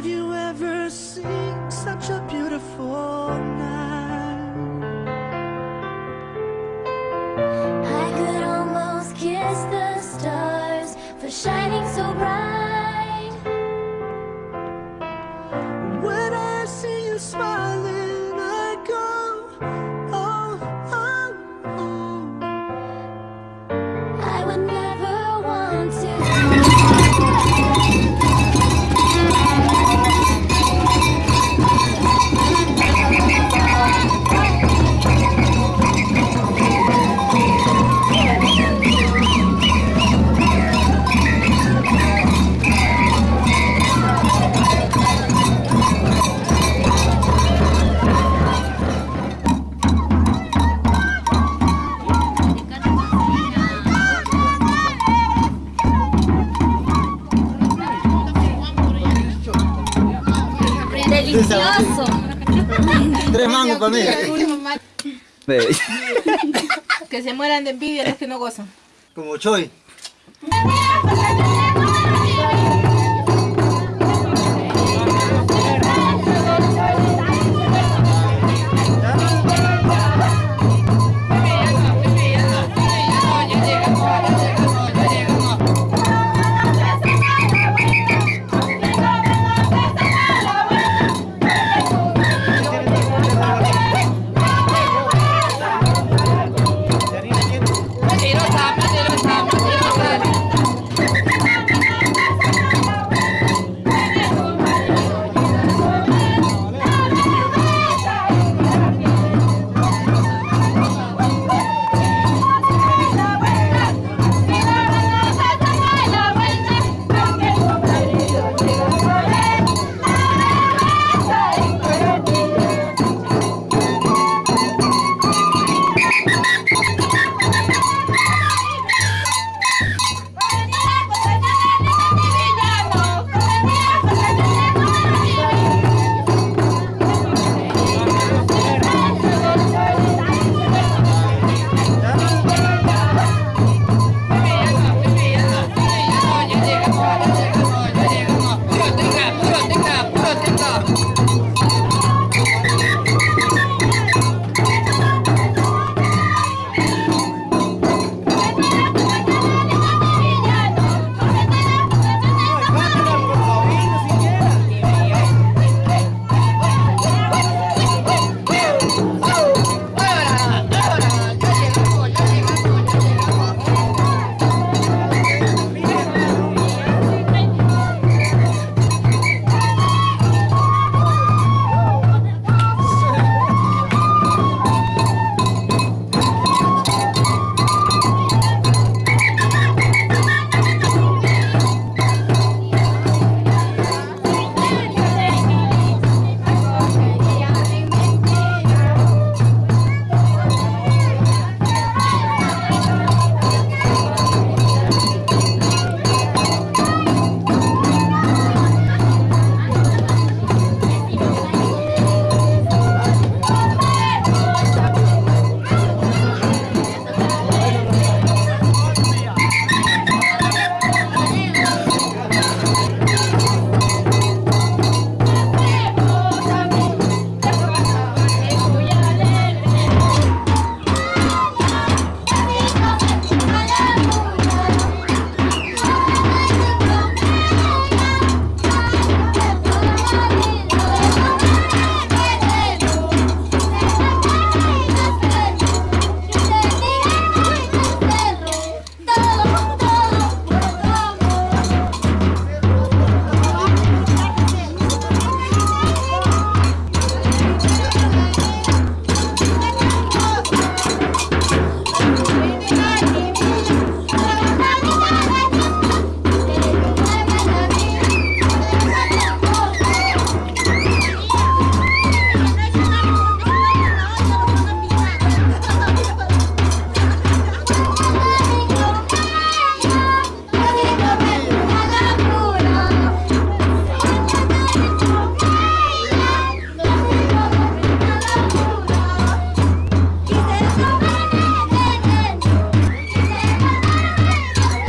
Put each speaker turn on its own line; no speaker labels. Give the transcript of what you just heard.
Have you ever seen such a beautiful night?
I could almost kiss the stars for shining so bright.
When I see you smiling,
Delicioso.
Tres mangos mí.
Que se mueran de envidia los que no gozan.
Como Choy.